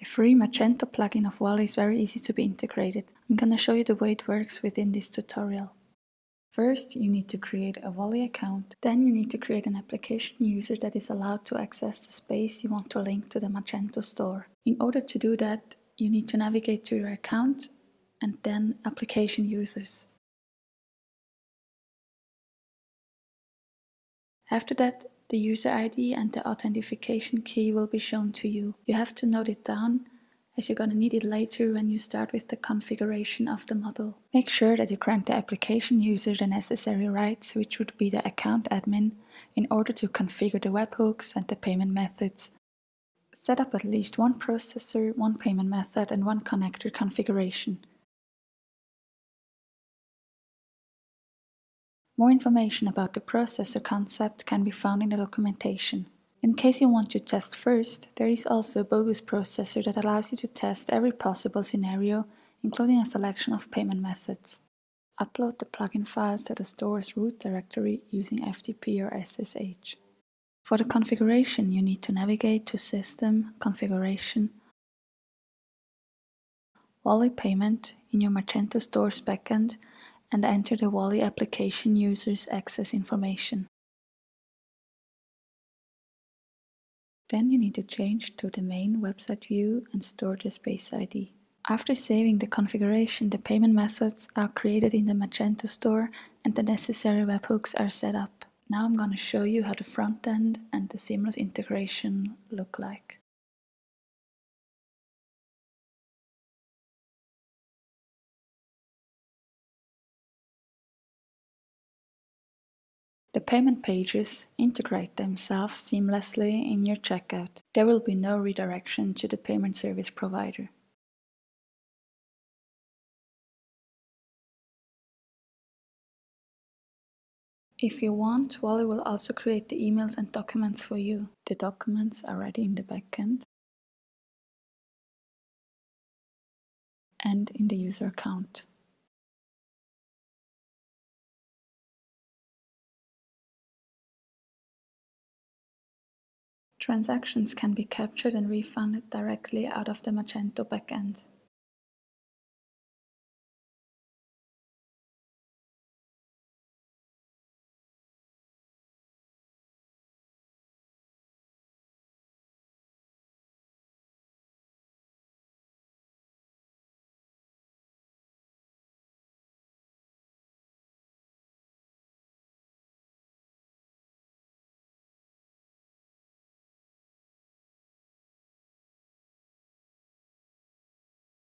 The free Magento plugin of Wallee is very easy to be integrated. I'm gonna show you the way it works within this tutorial. First, you need to create a Wallee account. Then you need to create an application user that is allowed to access the space you want to link to the Magento store. In order to do that, you need to navigate to your account and then application users. After that, the user ID and the authentication key will be shown to you. You have to note it down as you're going to need it later when you start with the configuration of the model. Make sure that you grant the application user the necessary rights, which would be the account admin, in order to configure the webhooks and the payment methods. Set up at least one processor, one payment method and one connector configuration. More information about the processor concept can be found in the documentation. In case you want to test first, there is also a bogus processor that allows you to test every possible scenario, including a selection of payment methods. Upload the plugin files to the store's root directory using FTP or SSH. For the configuration, you need to navigate to System, Configuration, Wallee Payment in your Magento Stores backend and enter the Wallee application user's access information. Then you need to change to the main website view and store the space ID. After saving the configuration, the payment methods are created in the Magento store and the necessary webhooks are set up. Now I'm going to show you how the front end and the seamless integration look like. The payment pages integrate themselves seamlessly in your checkout. There will be no redirection to the payment service provider. If you want, Wallee will also create the emails and documents for you. The documents are ready in the backend and in the user account. Transactions can be captured and refunded directly out of the Magento backend.